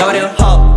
Yo, them hoes.